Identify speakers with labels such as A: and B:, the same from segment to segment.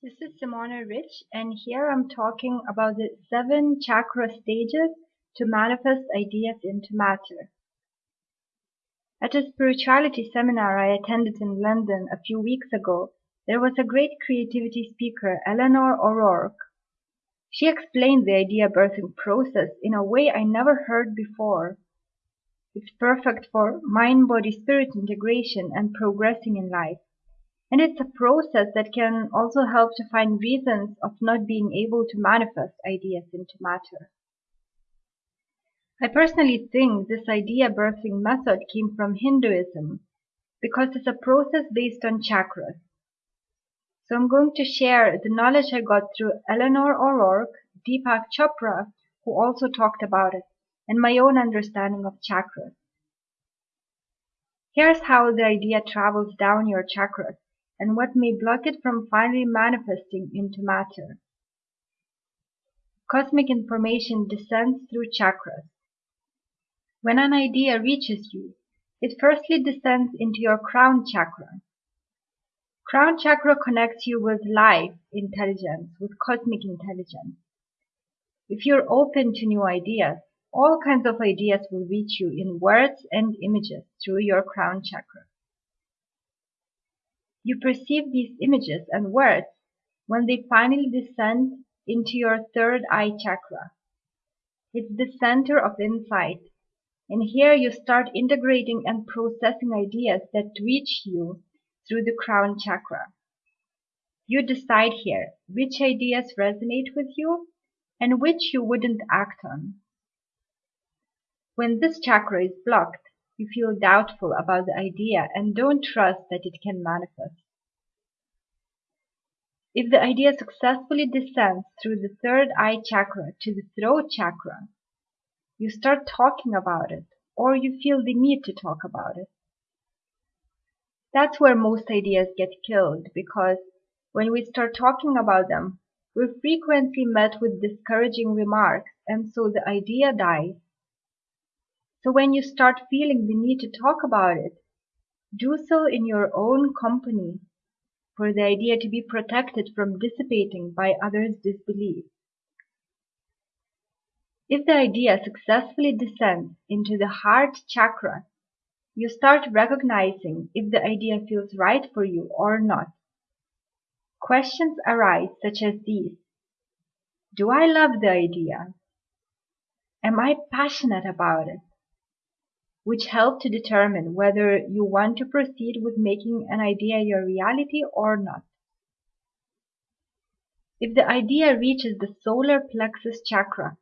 A: This is Simona Rich, and here I'm talking about the seven chakra stages to manifest ideas into matter. At a spirituality seminar I attended in London a few weeks ago, there was a great creativity speaker, Eleanor O'Rourke. She explained the idea birthing process in a way I never heard before. It's perfect for mind body spirit integration and progressing in life. And it's a process that can also help to find reasons of not being able to manifest ideas into matter. I personally think this idea birthing method came from Hinduism because it's a process based on chakras. So I'm going to share the knowledge I got through Eleanor O'Rourke, Deepak Chopra, who also talked about it, and my own understanding of chakras. Here's how the idea travels down your chakras and what may block it from finally manifesting into matter. Cosmic information descends through chakras. When an idea reaches you, it firstly descends into your crown chakra. Crown chakra connects you with life intelligence, with cosmic intelligence. If you're open to new ideas, all kinds of ideas will reach you in words and images through your crown chakra. You perceive these images and words when they finally descend into your third eye chakra. It's the center of insight, and here you start integrating and processing ideas that reach you through the crown chakra. You decide here which ideas resonate with you and which you wouldn't act on. When this chakra is blocked, you feel doubtful about the idea and don't trust that it can manifest. If the idea successfully descends through the third eye chakra to the throat chakra, you start talking about it or you feel the need to talk about it. That's where most ideas get killed because when we start talking about them, we're frequently met with discouraging remarks and so the idea dies. So when you start feeling the need to talk about it, do so in your own company, for the idea to be protected from dissipating by others' disbelief. If the idea successfully descends into the heart chakra, you start recognizing if the idea feels right for you or not. Questions arise such as these. Do I love the idea? Am I passionate about it? Which help to determine whether you want to proceed with making an idea your reality or not. If the idea reaches the solar plexus chakra,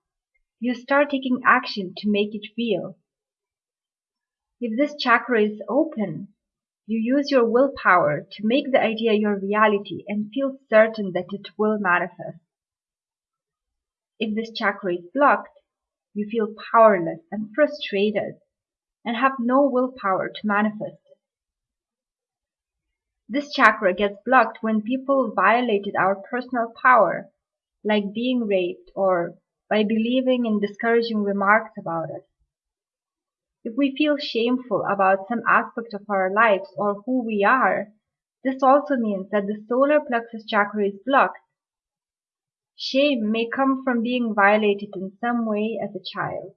A: you start taking action to make it real. If this chakra is open, you use your willpower to make the idea your reality and feel certain that it will manifest. If this chakra is blocked, you feel powerless and frustrated and have no willpower to manifest it. This chakra gets blocked when people violated our personal power, like being raped or by believing in discouraging remarks about us. If we feel shameful about some aspect of our lives or who we are, this also means that the solar plexus chakra is blocked. Shame may come from being violated in some way as a child.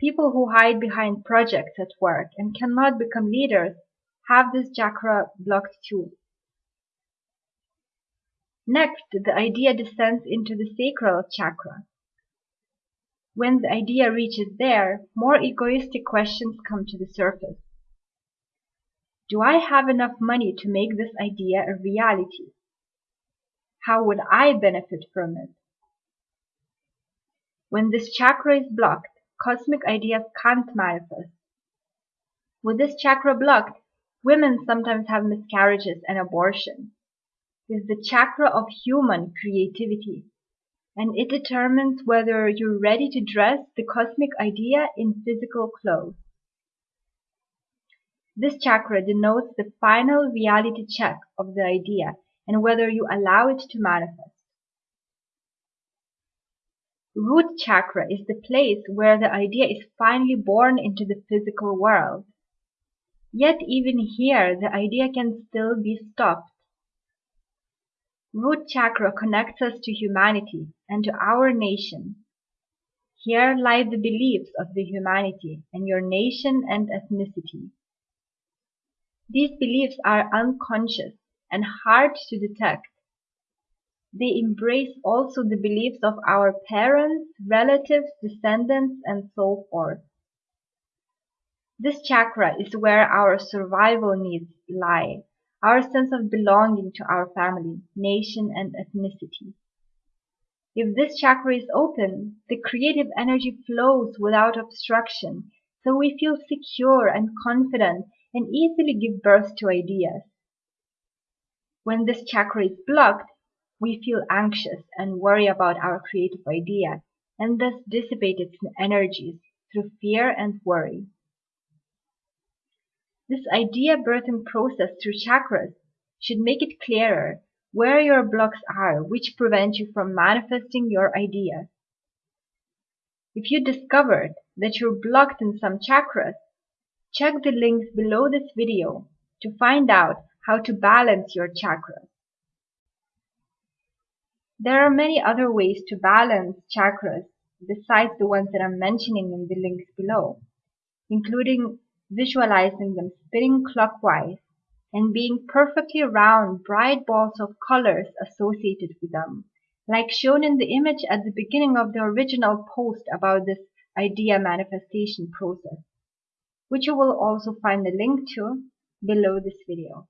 A: People who hide behind projects at work and cannot become leaders have this chakra blocked too. Next, the idea descends into the sacral chakra. When the idea reaches there, more egoistic questions come to the surface. Do I have enough money to make this idea a reality? How would I benefit from it? When this chakra is blocked, cosmic ideas can't manifest. With this chakra blocked, women sometimes have miscarriages and abortion. It's the chakra of human creativity, and it determines whether you're ready to dress the cosmic idea in physical clothes. This chakra denotes the final reality check of the idea and whether you allow it to manifest. Root chakra is the place where the idea is finally born into the physical world. Yet even here the idea can still be stopped. Root chakra connects us to humanity and to our nation. Here lie the beliefs of the humanity and your nation and ethnicity. These beliefs are unconscious and hard to detect. They embrace also the beliefs of our parents, relatives, descendants, and so forth. This chakra is where our survival needs lie, our sense of belonging to our family, nation, and ethnicity. If this chakra is open, the creative energy flows without obstruction, so we feel secure and confident and easily give birth to ideas. When this chakra is blocked, we feel anxious and worry about our creative idea and thus dissipate its energies through fear and worry. This idea birthing process through chakras should make it clearer where your blocks are which prevent you from manifesting your idea. If you discovered that you're blocked in some chakras, check the links below this video to find out how to balance your chakras. There are many other ways to balance chakras besides the ones that I'm mentioning in the links below, including visualizing them spinning clockwise and being perfectly round bright balls of colors associated with them, like shown in the image at the beginning of the original post about this idea manifestation process, which you will also find the link to below this video.